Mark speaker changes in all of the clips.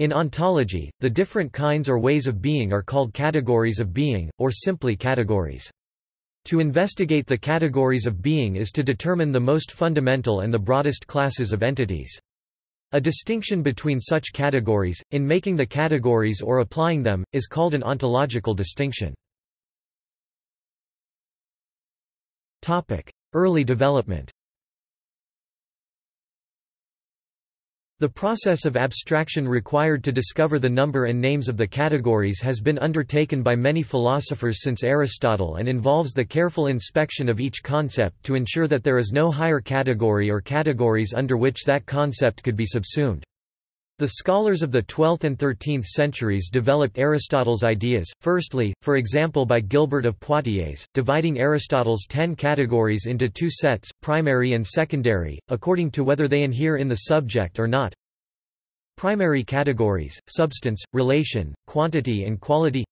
Speaker 1: In ontology, the different kinds or ways of being are called categories of being, or simply categories. To investigate the categories of being is to determine the most fundamental and the broadest classes of entities. A distinction between such categories, in making the categories or applying them, is called an ontological distinction. Early development The process of abstraction required to discover the number and names of the categories has been undertaken by many philosophers since Aristotle and involves the careful inspection of each concept to ensure that there is no higher category or categories under which that concept could be subsumed. The scholars of the 12th and 13th centuries developed Aristotle's ideas, firstly, for example by Gilbert of Poitiers, dividing Aristotle's ten categories into two sets, primary and secondary, according to whether they inhere in the subject or not. Primary categories, substance, relation, quantity and quality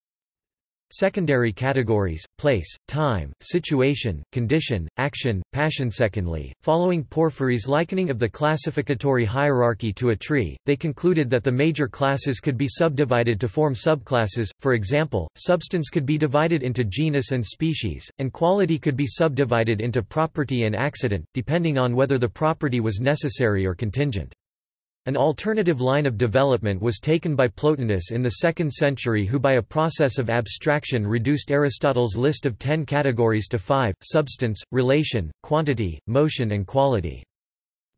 Speaker 1: Secondary categories, place, time, situation, condition, action, passion. Secondly, following Porphyry's likening of the classificatory hierarchy to a tree, they concluded that the major classes could be subdivided to form subclasses, for example, substance could be divided into genus and species, and quality could be subdivided into property and accident, depending on whether the property was necessary or contingent. An alternative line of development was taken by Plotinus in the 2nd century who by a process of abstraction reduced Aristotle's list of ten categories to five, substance, relation, quantity, motion and quality.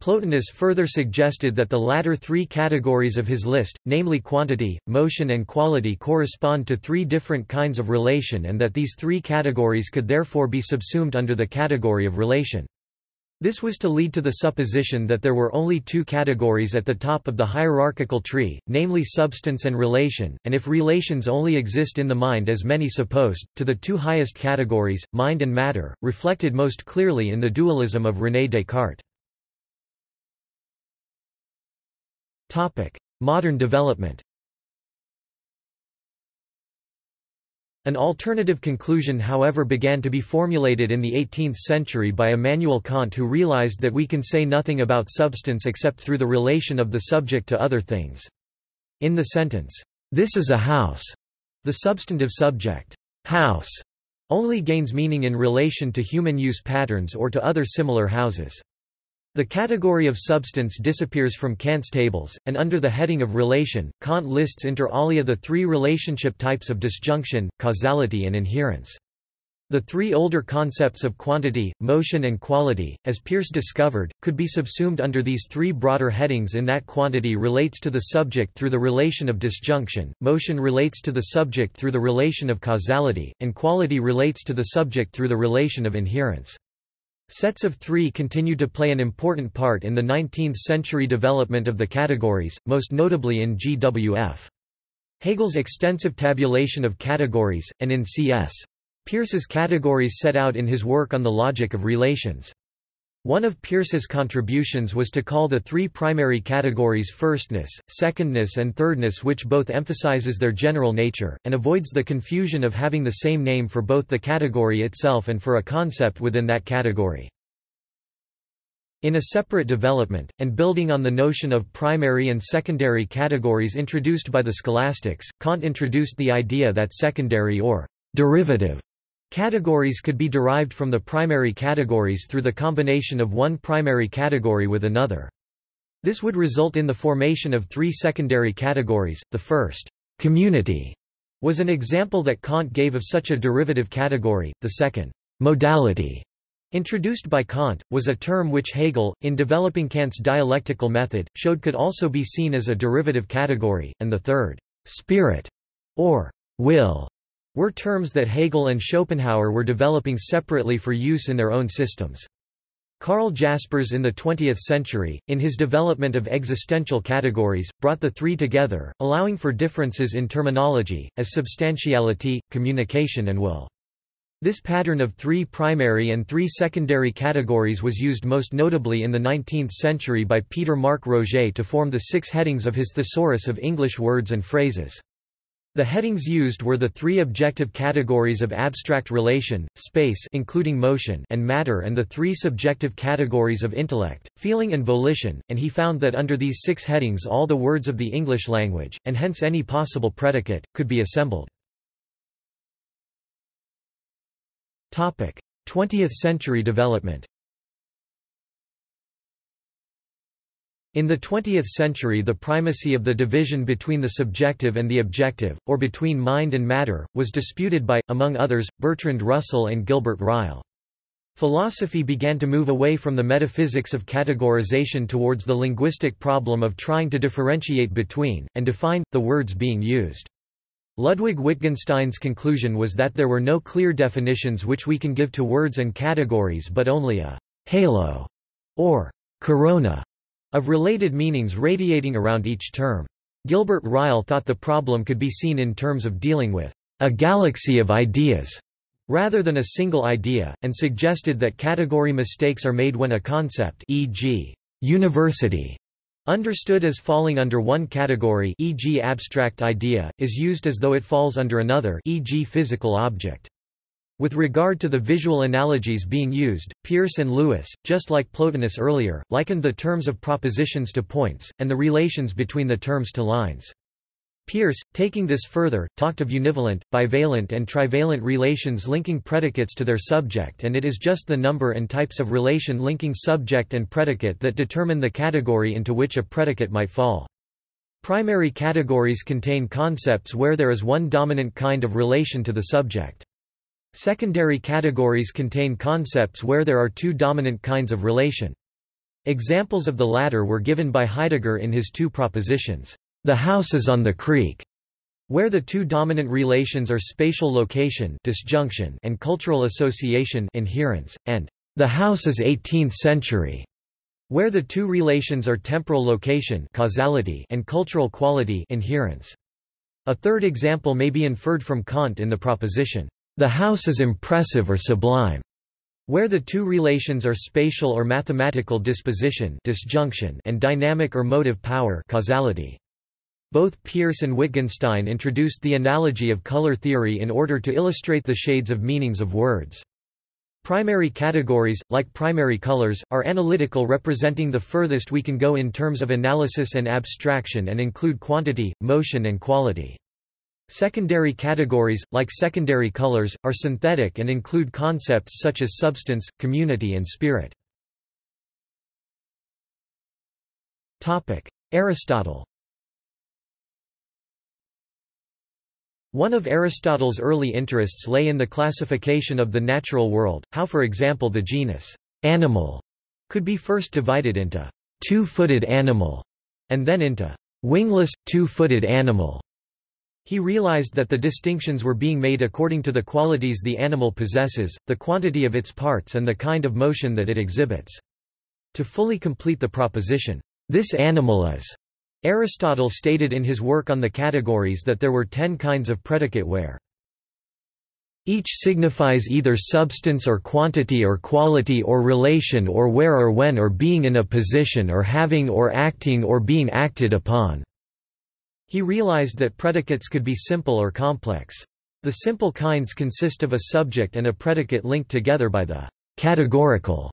Speaker 1: Plotinus further suggested that the latter three categories of his list, namely quantity, motion and quality correspond to three different kinds of relation and that these three categories could therefore be subsumed under the category of relation. This was to lead to the supposition that there were only two categories at the top of the hierarchical tree, namely substance and relation, and if relations only exist in the mind as many supposed, to the two highest categories, mind and matter, reflected most clearly in the dualism of René Descartes. Modern development An alternative conclusion however began to be formulated in the 18th century by Immanuel Kant who realized that we can say nothing about substance except through the relation of the subject to other things. In the sentence, "'This is a house' the substantive subject, "'house' only gains meaning in relation to human use patterns or to other similar houses. The category of substance disappears from Kant's tables, and under the heading of relation, Kant lists inter alia the three relationship types of disjunction, causality and inherence. The three older concepts of quantity, motion and quality, as Peirce discovered, could be subsumed under these three broader headings in that quantity relates to the subject through the relation of disjunction, motion relates to the subject through the relation of causality, and quality relates to the subject through the relation of inherence. Sets of three continue to play an important part in the 19th-century development of the categories, most notably in G.W.F. Hegel's extensive tabulation of categories, and in C.S. Peirce's categories set out in his work on the logic of relations. One of Peirce's contributions was to call the three primary categories firstness, secondness and thirdness which both emphasizes their general nature, and avoids the confusion of having the same name for both the category itself and for a concept within that category. In a separate development, and building on the notion of primary and secondary categories introduced by the scholastics, Kant introduced the idea that secondary or derivative Categories could be derived from the primary categories through the combination of one primary category with another. This would result in the formation of three secondary categories. The first, community, was an example that Kant gave of such a derivative category. The second, modality, introduced by Kant, was a term which Hegel, in developing Kant's dialectical method, showed could also be seen as a derivative category, and the third, spirit, or will, were terms that Hegel and Schopenhauer were developing separately for use in their own systems. Karl Jaspers in the 20th century, in his development of existential categories, brought the three together, allowing for differences in terminology, as substantiality, communication and will. This pattern of three primary and three secondary categories was used most notably in the 19th century by Peter Mark Roget to form the six headings of his Thesaurus of English words and phrases. The headings used were the three objective categories of abstract relation, space including motion and matter and the three subjective categories of intellect, feeling and volition, and he found that under these six headings all the words of the English language, and hence any possible predicate, could be assembled. 20th century development In the 20th century the primacy of the division between the subjective and the objective, or between mind and matter, was disputed by, among others, Bertrand Russell and Gilbert Ryle. Philosophy began to move away from the metaphysics of categorization towards the linguistic problem of trying to differentiate between, and define, the words being used. Ludwig Wittgenstein's conclusion was that there were no clear definitions which we can give to words and categories but only a halo or corona of related meanings radiating around each term. Gilbert Ryle thought the problem could be seen in terms of dealing with a galaxy of ideas rather than a single idea, and suggested that category mistakes are made when a concept e.g., university, understood as falling under one category e.g. abstract idea, is used as though it falls under another e.g. physical object. With regard to the visual analogies being used, Peirce and Lewis, just like Plotinus earlier, likened the terms of propositions to points, and the relations between the terms to lines. Peirce, taking this further, talked of univalent, bivalent and trivalent relations linking predicates to their subject and it is just the number and types of relation linking subject and predicate that determine the category into which a predicate might fall. Primary categories contain concepts where there is one dominant kind of relation to the subject. Secondary categories contain concepts where there are two dominant kinds of relation. Examples of the latter were given by Heidegger in his two propositions. The house is on the creek, where the two dominant relations are spatial location disjunction and cultural association inherence, and the house is 18th century, where the two relations are temporal location causality and cultural quality inherence. A third example may be inferred from Kant in the proposition, the house is impressive or sublime, where the two relations are spatial or mathematical disposition disjunction and dynamic or motive power causality. Both Peirce and Wittgenstein introduced the analogy of color theory in order to illustrate the shades of meanings of words. Primary categories, like primary colors, are analytical representing the furthest we can go in terms of analysis and abstraction and include quantity, motion and quality. Secondary categories, like secondary colors, are synthetic and include concepts such as substance, community and spirit. Aristotle One of Aristotle's early interests lay in the classification of the natural world, how for example the genus animal could be first divided into two-footed animal and then into wingless, two-footed animal. He realized that the distinctions were being made according to the qualities the animal possesses, the quantity of its parts and the kind of motion that it exhibits. To fully complete the proposition, this animal is, Aristotle stated in his work on the categories that there were ten kinds of predicate where each signifies either substance or quantity or quality or relation or where or when or being in a position or having or acting or being acted upon. He realized that predicates could be simple or complex. The simple kinds consist of a subject and a predicate linked together by the categorical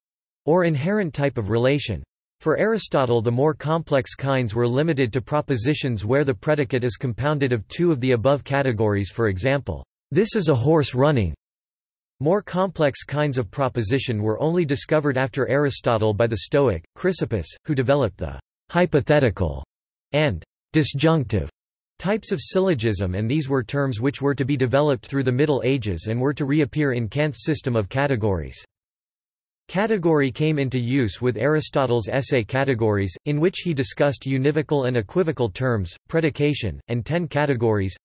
Speaker 1: or inherent type of relation. For Aristotle the more complex kinds were limited to propositions where the predicate is compounded of two of the above categories for example, this is a horse running. More complex kinds of proposition were only discovered after Aristotle by the Stoic, Chrysippus, who developed the hypothetical and disjunctive types of syllogism and these were terms which were to be developed through the Middle Ages and were to reappear in Kant's system of categories. Category came into use with Aristotle's essay Categories, in which he discussed univocal and equivocal terms, predication, and ten categories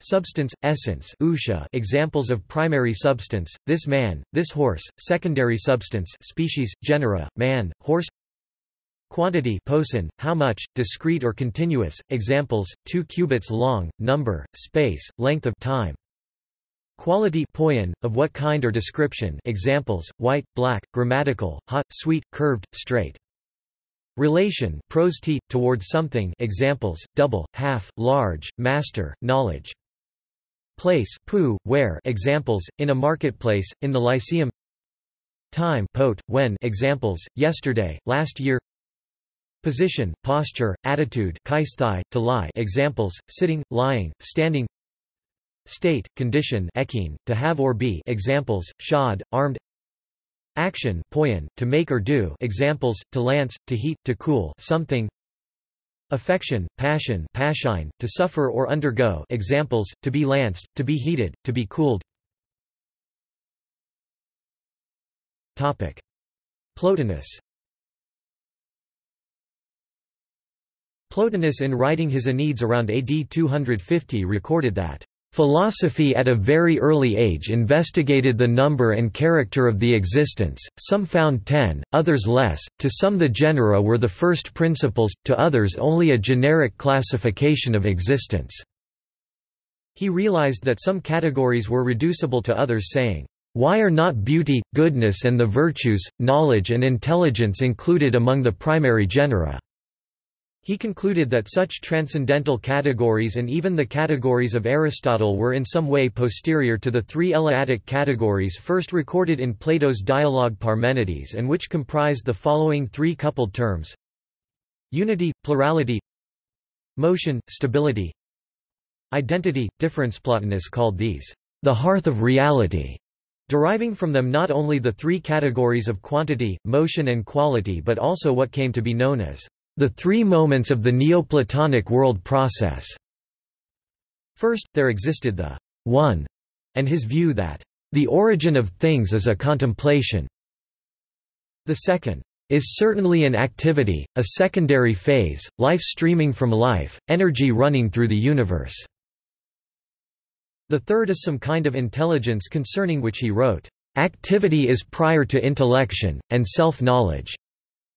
Speaker 1: Substance, essence ousia examples of primary substance, this man, this horse, secondary substance species, genera, man, horse Quantity poson, how much, discrete or continuous, examples, 2 cubits long, number, space, length of time. Quality poion, of what kind or description examples, white, black, grammatical, hot, sweet, curved, straight. Relation pros t, towards something examples, double, half, large, master, knowledge. Place pu, where examples, in a marketplace, in the lyceum Time pot, when examples, yesterday, last year Position, posture, attitude keisthai, to lie examples, sitting, lying, standing State, condition echein, to have or be examples, shod, armed Action poiein, to make or do examples, to lance, to heat, to cool something Affection, passion paschein, to suffer or undergo examples, to be lanced, to be heated, to be cooled. Plotinus Plotinus in writing his Enneads around AD 250 recorded that Philosophy at a very early age investigated the number and character of the existence, some found ten, others less, to some the genera were the first principles, to others only a generic classification of existence. He realized that some categories were reducible to others saying, why are not beauty, goodness and the virtues, knowledge and intelligence included among the primary genera? He concluded that such transcendental categories and even the categories of Aristotle were in some way posterior to the three Eleatic categories first recorded in Plato's dialogue Parmenides and which comprised the following three coupled terms. Unity, plurality. Motion, stability. Identity, difference Plotinus called these the hearth of reality, deriving from them not only the three categories of quantity, motion and quality but also what came to be known as the three moments of the Neoplatonic world process. First, there existed the one, and his view that the origin of things is a contemplation. The second is certainly an activity, a secondary phase, life streaming from life, energy running through the universe. The third is some kind of intelligence concerning which he wrote, Activity is prior to intellection, and self-knowledge.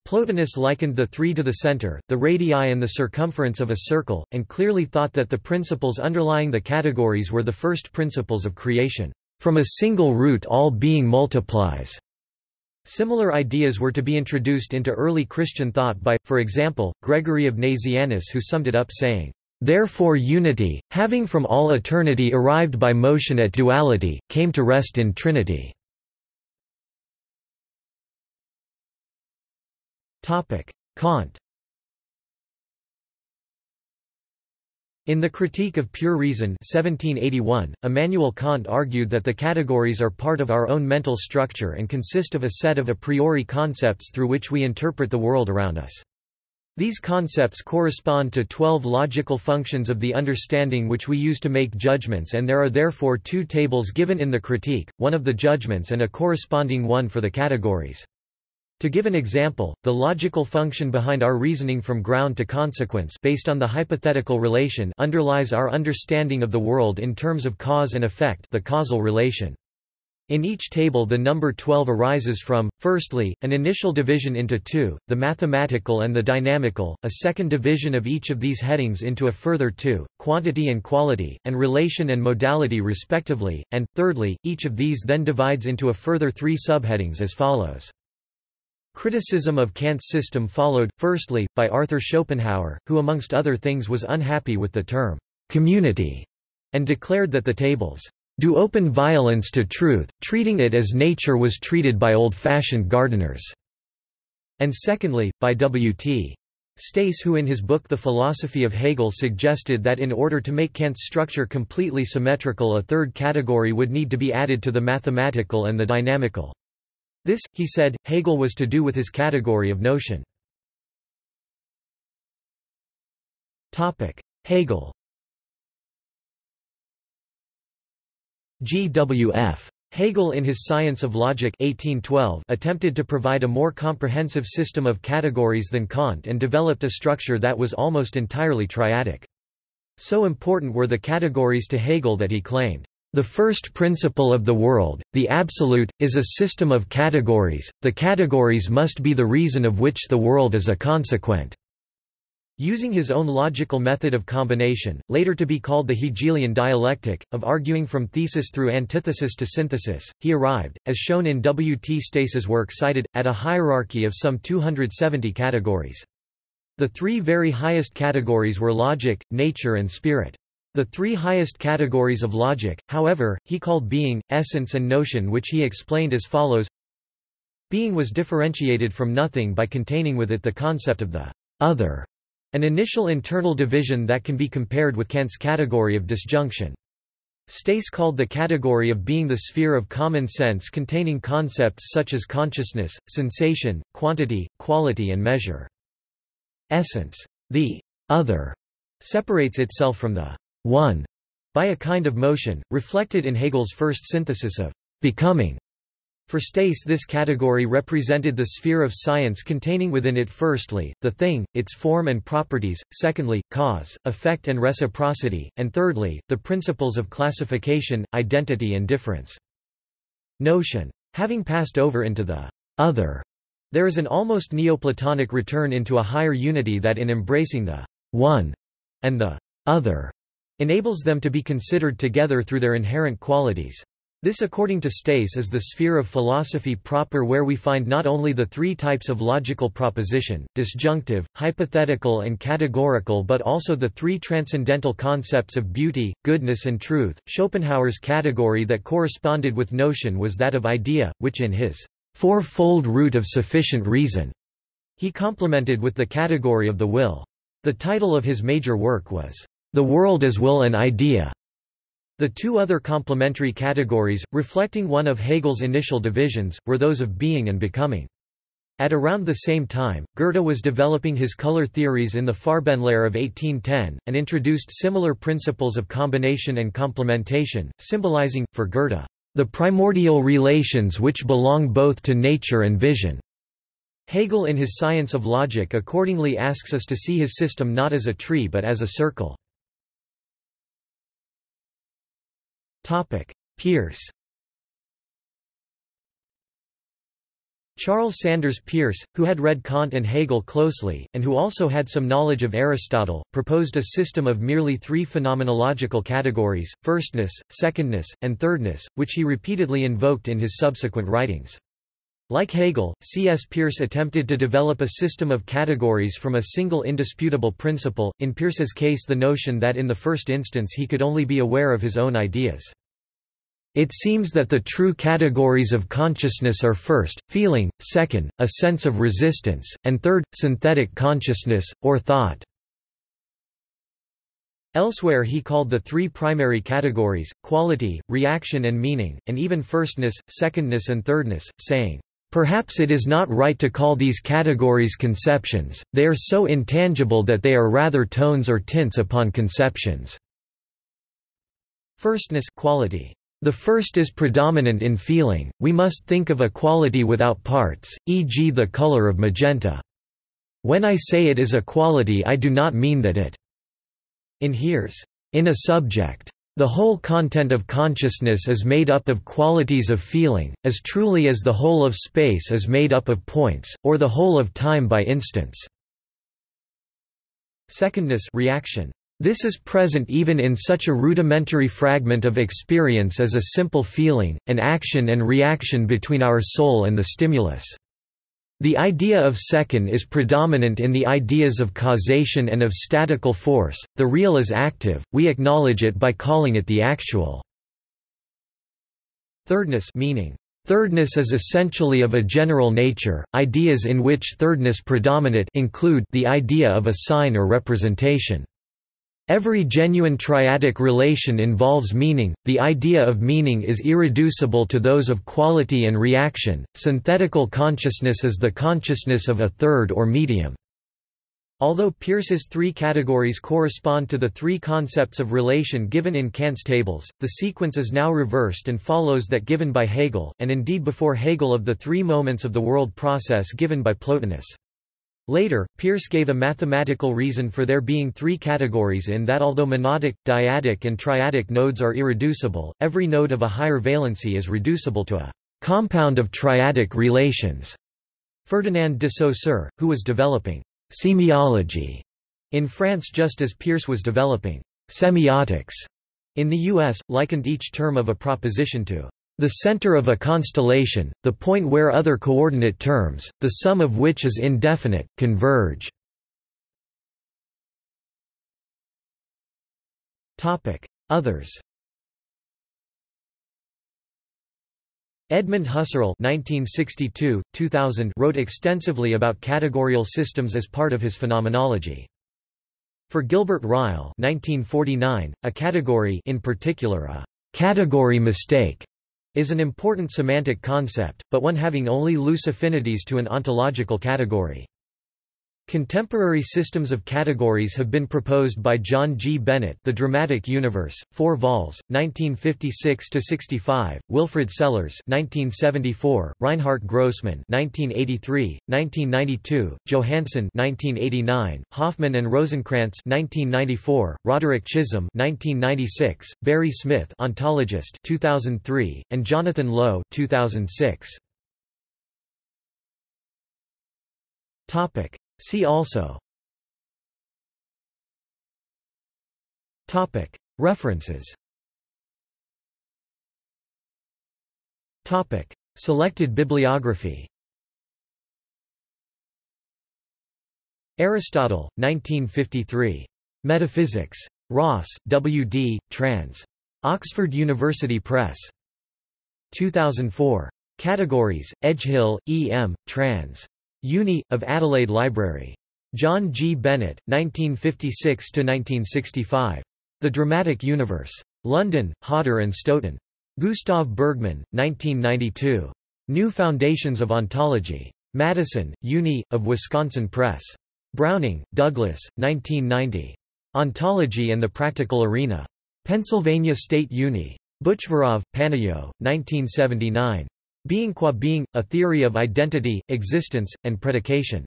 Speaker 1: Plotinus likened the three to the center, the radii and the circumference of a circle, and clearly thought that the principles underlying the categories were the first principles of creation. From a single root all being multiplies. Similar ideas were to be introduced into early Christian thought by, for example, Gregory of Nazianzus who summed it up saying, Therefore unity, having from all eternity arrived by motion at duality, came to rest in Trinity. Kant In the Critique of Pure Reason 1781, Immanuel Kant argued that the categories are part of our own mental structure and consist of a set of a priori concepts through which we interpret the world around us. These concepts correspond to twelve logical functions of the understanding which we use to make judgments and there are therefore two tables given in the critique, one of the judgments and a corresponding one for the categories. To give an example, the logical function behind our reasoning from ground to consequence based on the hypothetical relation underlies our understanding of the world in terms of cause and effect the causal relation. In each table the number 12 arises from, firstly, an initial division into two, the mathematical and the dynamical, a second division of each of these headings into a further two, quantity and quality, and relation and modality respectively, and, thirdly, each of these then divides into a further three subheadings as follows. Criticism of Kant's system followed, firstly, by Arthur Schopenhauer, who amongst other things was unhappy with the term community, and declared that the tables do open violence to truth, treating it as nature was treated by old-fashioned gardeners, and secondly, by W.T. Stace who in his book The Philosophy of Hegel suggested that in order to make Kant's structure completely symmetrical a third category would need to be added to the mathematical and the dynamical. This, he said, Hegel was to do with his category of notion. Hegel G. W. F. Hegel in his Science of Logic 1812 attempted to provide a more comprehensive system of categories than Kant and developed a structure that was almost entirely triadic. So important were the categories to Hegel that he claimed, the first principle of the world, the absolute, is a system of categories, the categories must be the reason of which the world is a consequent. Using his own logical method of combination, later to be called the Hegelian dialectic, of arguing from thesis through antithesis to synthesis, he arrived, as shown in W. T. Stace's work cited, at a hierarchy of some 270 categories. The three very highest categories were logic, nature and spirit. The three highest categories of logic, however, he called being, essence and notion which he explained as follows Being was differentiated from nothing by containing with it the concept of the other an initial internal division that can be compared with Kant's category of disjunction. Stace called the category of being the sphere of common sense containing concepts such as consciousness, sensation, quantity, quality and measure. Essence. The other separates itself from the one by a kind of motion, reflected in Hegel's first synthesis of becoming. For Stace this category represented the sphere of science containing within it firstly, the thing, its form and properties, secondly, cause, effect and reciprocity, and thirdly, the principles of classification, identity and difference. Notion. Having passed over into the other, there is an almost Neoplatonic return into a higher unity that in embracing the one and the other enables them to be considered together through their inherent qualities. This according to Stace is the sphere of philosophy proper where we find not only the three types of logical proposition, disjunctive, hypothetical and categorical but also the three transcendental concepts of beauty, goodness and truth. Schopenhauer's category that corresponded with notion was that of idea, which in his fourfold root of sufficient reason, he complemented with the category of the will. The title of his major work was, The World as Will and Idea. The two other complementary categories, reflecting one of Hegel's initial divisions, were those of being and becoming. At around the same time, Goethe was developing his color theories in the Farbenlehre of 1810, and introduced similar principles of combination and complementation, symbolizing, for Goethe, the primordial relations which belong both to nature and vision. Hegel in his Science of Logic accordingly asks us to see his system not as a tree but as a circle. Peirce Charles Sanders Peirce, who had read Kant and Hegel closely, and who also had some knowledge of Aristotle, proposed a system of merely three phenomenological categories, firstness, secondness, and thirdness, which he repeatedly invoked in his subsequent writings. Like Hegel, C.S. Peirce attempted to develop a system of categories from a single indisputable principle, in Peirce's case the notion that in the first instance he could only be aware of his own ideas. It seems that the true categories of consciousness are first, feeling, second, a sense of resistance, and third, synthetic consciousness, or thought. Elsewhere he called the three primary categories, quality, reaction and meaning, and even firstness, secondness and thirdness, saying, Perhaps it is not right to call these categories conceptions, they are so intangible that they are rather tones or tints upon conceptions. Firstness quality. The first is predominant in feeling, we must think of a quality without parts, e.g. the color of magenta. When I say it is a quality I do not mean that it inheres in a subject. The whole content of consciousness is made up of qualities of feeling, as truly as the whole of space is made up of points, or the whole of time by instance. Secondness reaction. This is present even in such a rudimentary fragment of experience as a simple feeling, an action and reaction between our soul and the stimulus. The idea of second is predominant in the ideas of causation and of statical force, the real is active, we acknowledge it by calling it the actual. Thirdness meaning, Thirdness is essentially of a general nature. Ideas in which thirdness predominate include the idea of a sign or representation. Every genuine triadic relation involves meaning, the idea of meaning is irreducible to those of quality and reaction, synthetical consciousness is the consciousness of a third or medium. Although Peirce's three categories correspond to the three concepts of relation given in Kant's tables, the sequence is now reversed and follows that given by Hegel, and indeed before Hegel of the three moments of the world process given by Plotinus. Later, Peirce gave a mathematical reason for there being three categories in that although monadic, dyadic and triadic nodes are irreducible, every node of a higher valency is reducible to a compound of triadic relations. Ferdinand de Saussure, who was developing semiology In France just as Peirce was developing semiotics in the U.S., likened each term of a proposition to the center of a constellation, the point where other coordinate terms, the sum of which is indefinite, converge. Others Edmund Husserl (1962–2000) wrote extensively about categorial systems as part of his phenomenology. For Gilbert Ryle (1949), a category, in particular a category mistake, is an important semantic concept, but one having only loose affinities to an ontological category. Contemporary systems of categories have been proposed by John G. Bennett The Dramatic Universe, 4 vols, 1956–65, Wilfrid Sellars 1974, Reinhard Grossman 1983, 1992, Johansson 1989, Hoffman and Rosenkrantz 1994, Roderick Chisholm 1996, Barry Smith Ontologist 2003, and Jonathan Lowe 2006. See also Topic References Topic Selected bibliography Aristotle, 1953. Metaphysics. Ross, W. D., trans. Oxford University Press. 2004. Categories, Edgehill, E. M., trans. Uni, of Adelaide Library. John G. Bennett, 1956–1965. The Dramatic Universe. London, Hodder and Stoughton. Gustav Bergmann, 1992. New Foundations of Ontology. Madison, Uni, of Wisconsin Press. Browning, Douglas, 1990. Ontology and the Practical Arena. Pennsylvania State Uni. Butchvarov, Panayo, 1979. Being qua being, a theory of identity, existence, and predication.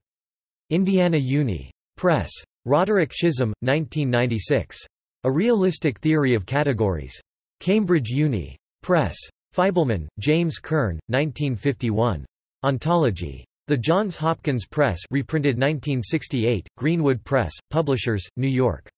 Speaker 1: Indiana Uni. Press. Roderick Chisholm, 1996. A Realistic Theory of Categories. Cambridge Uni. Press. Feibleman, James Kern, 1951. Ontology. The Johns Hopkins Press reprinted 1968, Greenwood Press, Publishers, New York.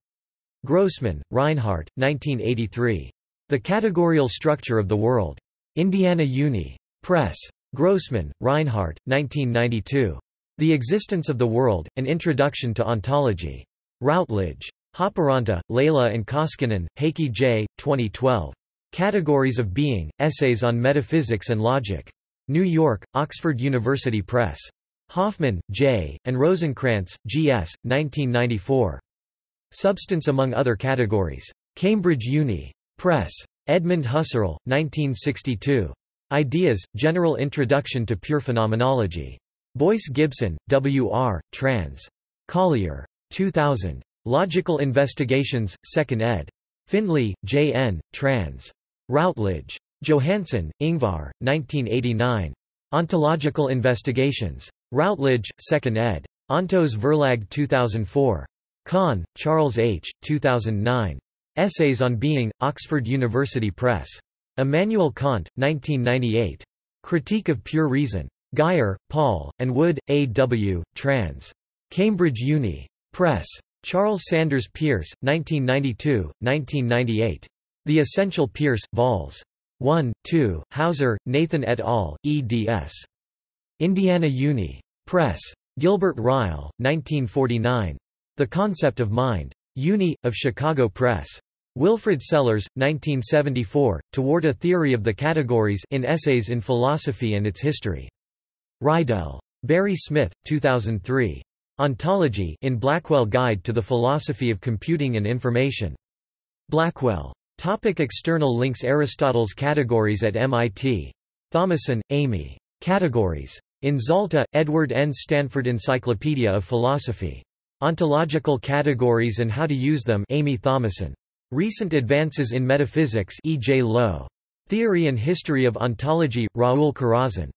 Speaker 1: Grossman, Reinhardt, 1983. The Categorial Structure of the World. Indiana Uni. Press. Grossman, Reinhardt, 1992. The Existence of the World, An Introduction to Ontology. Routledge. Haaparanta, Leila and Koskinen, Heikki J., 2012. Categories of Being, Essays on Metaphysics and Logic. New York, Oxford University Press. Hoffman, J., and Rosenkrantz, G. S., 1994. Substance among other categories. Cambridge Uni. Press. Edmund Husserl, 1962. Ideas, General Introduction to Pure Phenomenology. Boyce Gibson, W. R., trans. Collier. 2000. Logical Investigations, 2nd ed. Findlay, J. N., trans. Routledge. Johansson, Ingvar, 1989. Ontological Investigations. Routledge, 2nd ed. Ontos Verlag 2004. Kahn, Charles H., 2009. Essays on Being, Oxford University Press. Immanuel Kant, 1998. Critique of Pure Reason. Guyer, Paul, and Wood, A. W., trans. Cambridge Uni. Press. Charles Sanders Peirce, 1992, 1998. The Essential Peirce, Vols. 1, 2, Hauser, Nathan et al., eds. Indiana Uni. Press. Gilbert Ryle, 1949. The Concept of Mind. Uni, of Chicago Press. Wilfrid Sellars, 1974, Toward a Theory of the Categories in Essays in Philosophy and Its History. Reidel. Barry Smith, 2003. Ontology in Blackwell Guide to the Philosophy of Computing and Information. Blackwell. Topic external links Aristotle's Categories at MIT. Thomasson, Amy. Categories. In Zalta, Edward N. Stanford Encyclopedia of Philosophy. Ontological Categories and How to Use Them Amy Thomasson. Recent Advances in Metaphysics E. J. Lowe. Theory and History of Ontology, Raoul Corazzon.